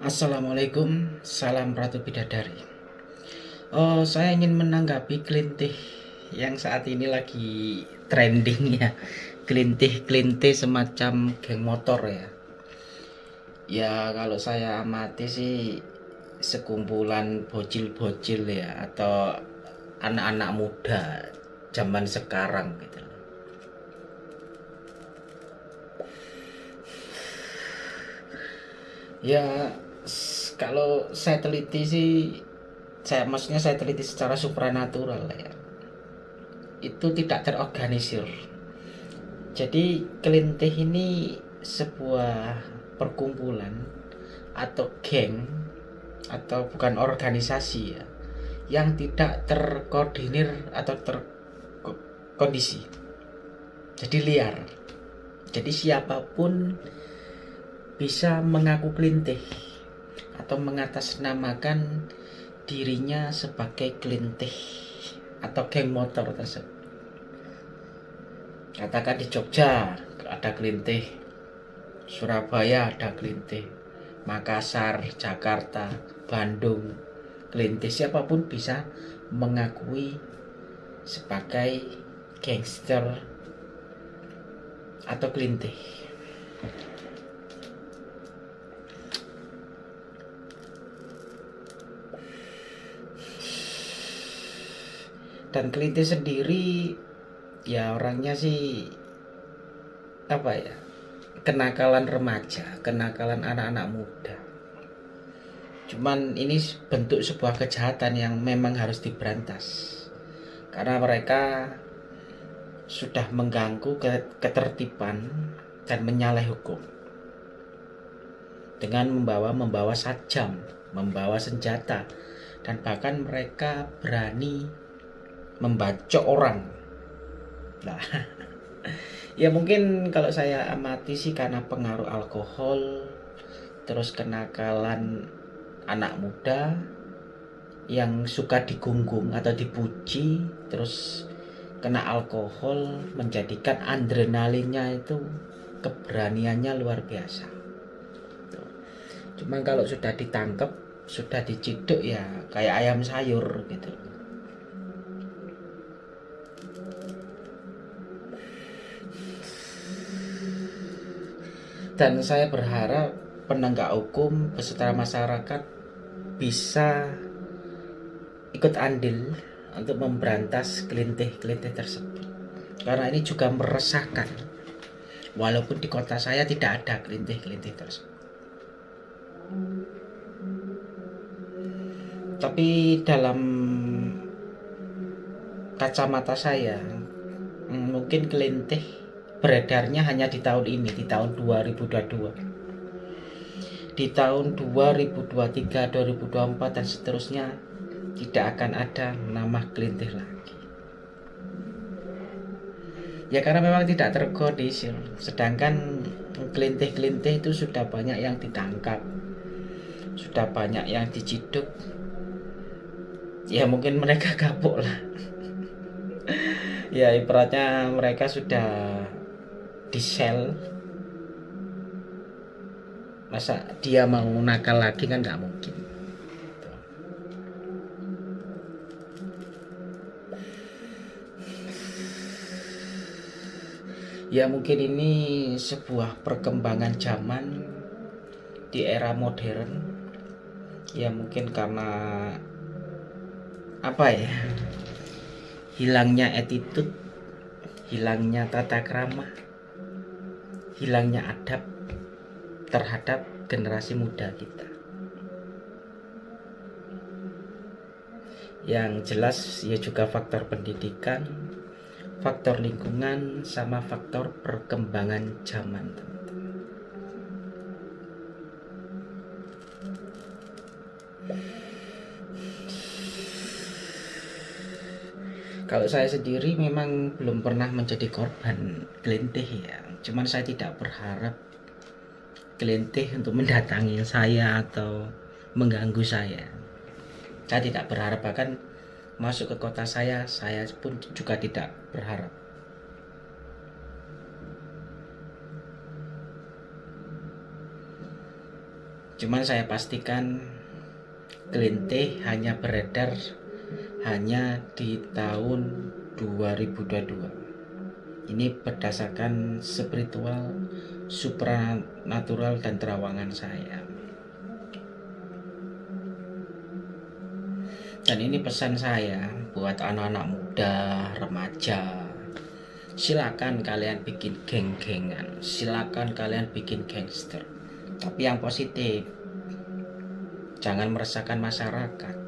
Assalamualaikum, salam Ratu Bidadari. Oh, saya ingin menanggapi kelintih yang saat ini lagi trending ya. Kelintih-kelintih semacam geng motor ya. Ya kalau saya amati sih sekumpulan bocil-bocil ya atau anak-anak muda zaman sekarang gitu. Ya kalau saya teliti sih saya maksudnya saya teliti secara supranatural ya. Itu tidak terorganisir. Jadi kelintih ini sebuah perkumpulan atau geng atau bukan organisasi ya yang tidak terkoordinir atau terkondisi. Jadi liar. Jadi siapa pun bisa mengaku kelintih atau mengatasnamakan dirinya sebagai kelintih atau geng motor tersebut. Katakan di Jogja ada kelintih, Surabaya ada kelintih, Makassar, Jakarta, Bandung, kelintih siapa pun bisa mengakui sebagai gangster atau kelintih. Dan kelinti sendiri ya orangnya sih apa ya kenakalan remaja kenakalan anak-anak muda. Cuman ini bentuk sebuah kejahatan yang memang harus diberantas. Karena mereka sudah mengganggu ketertiban dan menyalahi hukum. Dengan membawa membawa sajam membawa senjata dan bahkan mereka berani membacok orang. Nah ya mungkin kalau saya amati sih karena pengaruh alkohol terus kenakalan anak muda yang suka digunggung atau dipuji terus kena alkohol menjadikan adrenalinnya itu keberaniannya luar biasa. Cuman kalau sudah ditangkap sudah diciduk ya kayak ayam sayur gitu dan saya berharap penegak hukum beserta masyarakat bisa ikut andil untuk memberantas kelintih-kelintih tersebut. Karena ini juga meresahkan. Walaupun di kota saya tidak ada kelintih-kelintih tersebut. Tapi dalam kacamata saya mungkin kelintih beredarnya hanya di tahun ini di tahun 2022 di tahun 2023 2024 dan seterusnya tidak akan ada nama kelintih lagi. Ya karena memang tidak terkoordinir sedangkan kelintih-kelintih itu sudah banyak yang ditangkap. Sudah banyak yang diciduk. Ya mungkin mereka kapok lah. Ya ibaratnya mereka sudah di sel. Masa dia mau nakal lagi kan nggak mungkin. Ya mungkin ini sebuah perkembangan zaman di era modern. Ya mungkin karena apa ya? Hilangnya attitude hilangnya tata krama hilangnya adab terhadap generasi muda kita. Yang jelas ya juga faktor pendidikan, faktor lingkungan, sama faktor perkembangan zaman. Kalau saya sendiri memang belum pernah menjadi korban gelintih ya. Cuman saya tidak berharap gelintih untuk mendatangi saya atau mengganggu saya. Saya tidak berharap bahkan masuk ke kota saya, saya pun juga tidak berharap. cuman saya pastikan kelintih hanya beredar hanya di tahun 2022 ini berdasarkan spiritual supranatural dan terawangan saya. Dan ini pesan saya buat anak-anak muda remaja. Silakan kalian bikin geng-gengan. Silakan kalian bikin gangster. Tapi yang positif jangan meresahkan masyarakat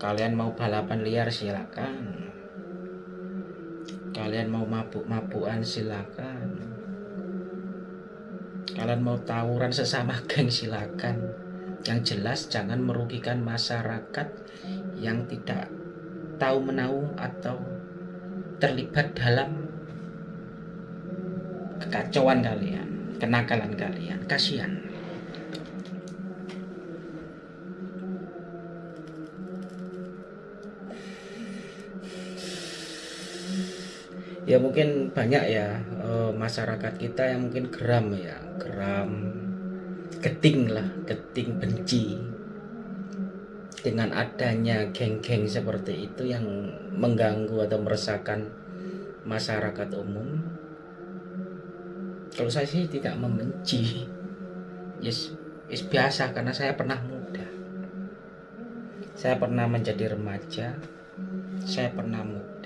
kalian mau balapan liar silakan. Kalian mau mabuk-mabukan silakan. Kalian mau tawuran sesama geng silakan. Yang jelas jangan merugikan masyarakat yang tidak tahu menahu atau terlibat dalam kekacauan kalian kenakalan kalian. Kasihan ya mungkin banyak ya uh, masyarakat kita yang mungkin geram ya geram keting lah keting benci dengan adanya geng-geng seperti itu yang mengganggu atau meresahkan masyarakat umum. Kalau saya sih tidak membenci. Yes, yes biasa karena saya pernah muda. Saya pernah menjadi remaja saya pernah muda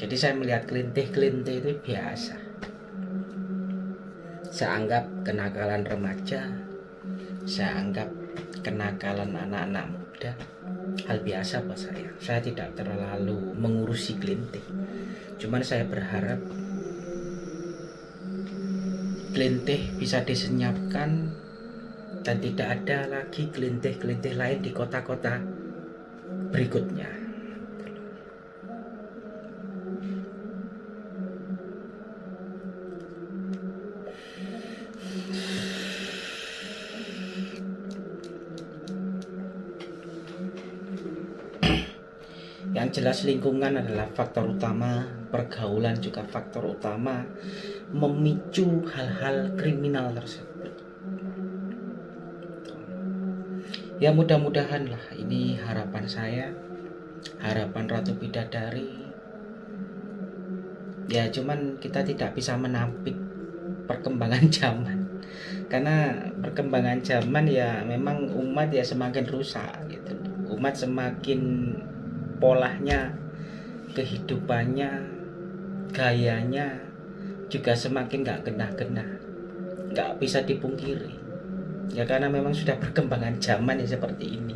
jadi saya melihat kelintih-kelintih itu biasa. Saya anggap kenakalan remaja saya anggap kenakalan anak-anak muda hal biasa buat saya. Saya tidak terlalu mengurusi kelintih. Cuman saya berharap kelintih bisa disenyapkan dan tidak ada lagi kelintih-kelintih lain di kota-kota berikutnya jelas lingkungan adalah faktor utama, pergaulan juga faktor utama memicu hal-hal kriminal tersebut. Ya mudah-mudahan lah ini harapan saya, harapan Ratu Bidadari. Ya cuman kita tidak bisa menampik perkembangan zaman karena perkembangan zaman ya memang umat ya semakin rusak gitu umat semakin polanya kehidupannya gayanya juga semakin gak kena-kena gak bisa dipungkiri. Ya karena memang sudah perkembangan zaman ya seperti ini.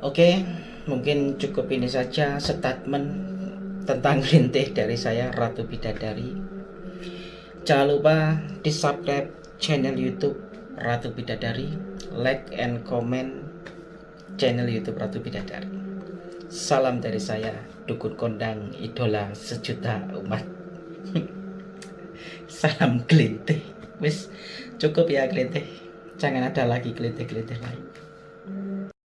Oke, mungkin cukup ini saja statement tentang rintih dari saya Ratu Bidadari. Jangan lupa di subscribe channel youtube Ratu Bidadari. Like and comment channel youtube Ratu Bidadari. Salam dari saya dukun kondang idola sejuta umat. Salam kelintih wis cukup ya kelintih jangan ada lagi kelintih-kelintih lain